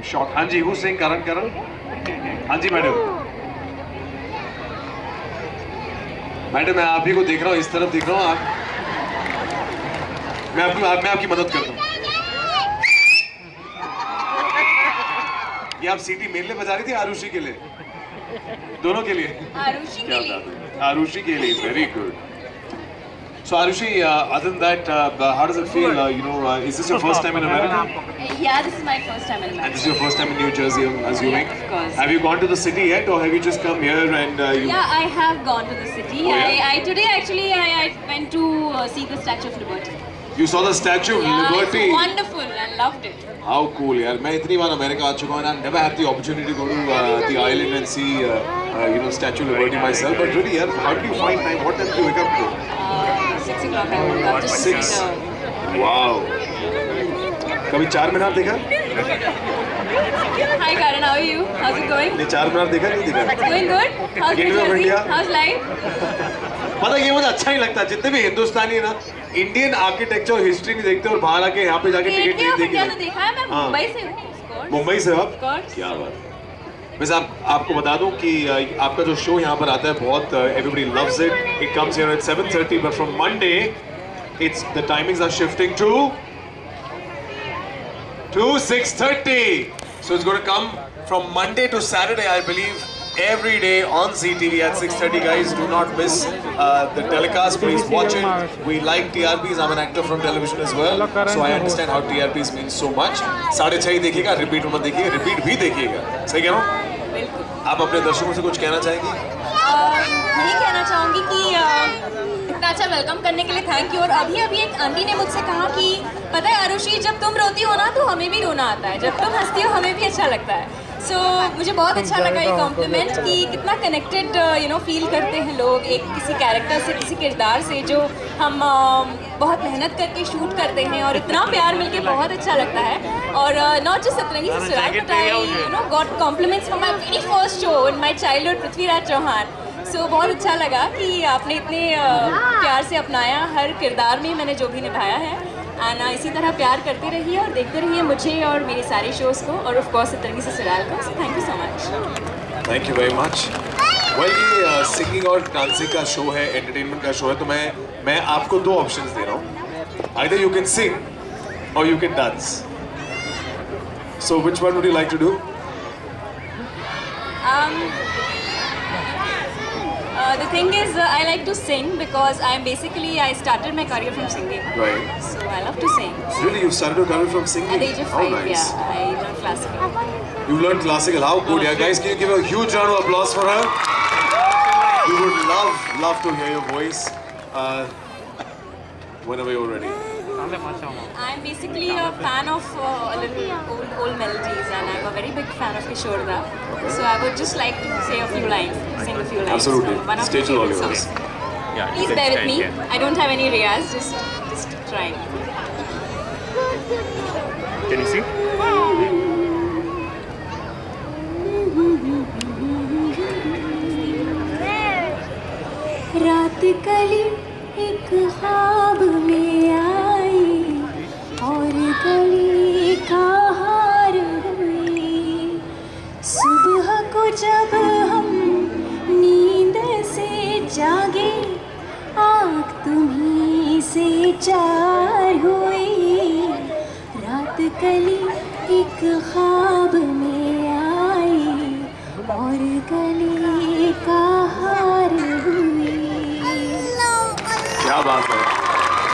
I'm shocked. हाँ जी, who's saying Karan Karan? हाँ जी madam. Madam मैं आप ही को देख रहा हूँ इस तरफ़ देख रहा हूँ आप मैं आपकी मैं आपकी मदद करता हूँ। ये आप सीटी मेरे लिए बजा रही थी आरुषि के लिए? दोनों के लिए? आरुषि के लिए। आरुषि के लिए very good So Arushi, uh, other than that, uh, how does it feel? Uh, you know, uh, is this your first time in America? Yeah, this is my first time in And America. this is your first time in New Jersey, I'm assuming. Yes, of course. Have you gone to the city yet, or have you just come here and uh, you? Yeah, I have gone to the city. Oh, yeah? I, I today actually I, I went to uh, see the Statue of Liberty. You saw the Statue of Yeah, Liberty. it's wonderful. I loved it. How cool, यार मैं इतनी बार America आ चुका हूँ and I never had the opportunity to go to uh, the island and see uh, uh, you know Statue of Liberty myself. But really, यार, how did you find time? What time did you wake up to? I woke up just Six. Wow. कभी चार मीनार देखा? Hi Karan, how are you? How's it going? नहीं चार मीनार देखा नहीं देखा? Going good? How's Gateway of India? How's life? मतलब ये मुझे अच्छा नहीं लगता जितने भी हिंदुस्तानी है ना इंडियन आर्किटेक्चर और हिस्ट्री नहीं देखते और बाहर आके यहाँ पे जाके टिकट नहीं तो देखते देखा है मैं हाँ। मुंबई से हूँ. मुंबई से आप क्या बात है वैसे आप आपको बता दूँ कि आपका जो शो यहाँ पर आता है बहुत everybody loves it it comes here at 7:30 but from Monday it's the timings are shifting to to 6:30 so it's going to come from monday to saturday i believe every day on ZTV at 6:30 guys do not miss uh, the telecast please watch it we like TRPs I'm an actor from television as well so I understand how TRPs mean so much साढ़े छह ही देखिएगा repeat मत देखिएगा repeat भी देखिएगा सही कह हूँ. आप अपने दर्शकों से कुछ कहना चाहेंगी? यही कहना चाहूँगी कि इतना अच्छा वेलकम करने के लिए थैंक यू और अभी अभी एक आंटी ने मुझसे कहा कि, पता है आरुषि जब तुम रोती हो ना तो हमें भी रोना आता है। जब तुम हंसती हो, हमें भी अच्छा लगता है। सो so, मुझे बहुत अच्छा लगा ये कॉम्प्लीमेंट कि कितना कनेक्टेड यू नो फील करते हैं लोग एक किसी कैरेक्टर से किसी किरदार से जो हम अह, बहुत मेहनत करके शूट करते हैं और इतना प्यार मिलके बहुत अच्छा लगता है। और नॉट जस्ट सतरंगी से सुराग but I you know got compliments from my very first show in my childhood Prithviraj Chauhan so बहुत अच्छा लगा कि आपने इतने अ, प्यार से अपनाया हर किरदार में मैंने जो भी निभाया है। एंड इसी तरह प्यार करते रहिए और देखते रहिए मुझे और मेरे सारे शोज़ को और ऑफ़ कोर्स सतरंगी से सुराग को। So thank you so much thank you very much well ये सिंगिंग और डांसिंग का शो है एंटरटेनमेंट का शो है तो मैं मैं आपको दो ऑप्शन दे रहा हूँ। Either you can sing or you can dance so which one would you like to do uh, the thing is, uh, I like to sing because I'm basically I started my career from singing. Right. So I love to sing. Really, you started your career from singing? At the age of How five, nice. yeah, I learned classical. You learned classical. How good, yeah. Guys, can you give a huge round of applause for her? We would love, love to hear your voice. Uh, whenever you're ready. I'm basically a fan of uh, old, old melodies, and I'm a very big fan of Kishore Da. So I would just like to say a few lines, sing a few lines. Absolutely. from One of Stage is my all favorite yours. songs. Yeah, Please bear with me. I don't have any riyaz, just just trying. Can you see? रात कली एक ख्वाब से चार हुई रात कली एक ख्वाब में आई और गली का हार हुई क्या बात है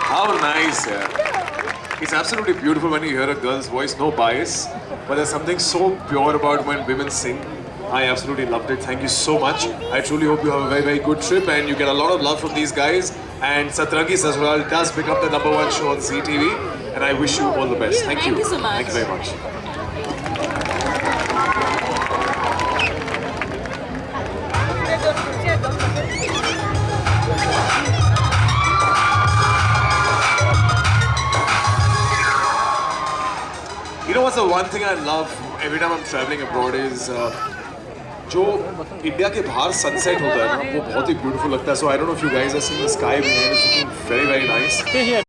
How nice, yeah. It's absolutely beautiful when you hear a girl's voice, no bias, but there's something so pure about when women sing. I absolutely loved it. Thank you so much. I truly hope you have a very, very good trip and you get a lot of love from these guys. And Satrangi Sasral does pick up the number one show on ZTV. And I wish you all the best. Thank, Thank you so much. Thank you very much. You know what's the one thing I love every time I'm traveling abroad is uh, जो India के बाहर sunset होता है ना, वो बहुत ही beautiful लगता है. So I don't know if you guys are seeing the sky behind it's very very nice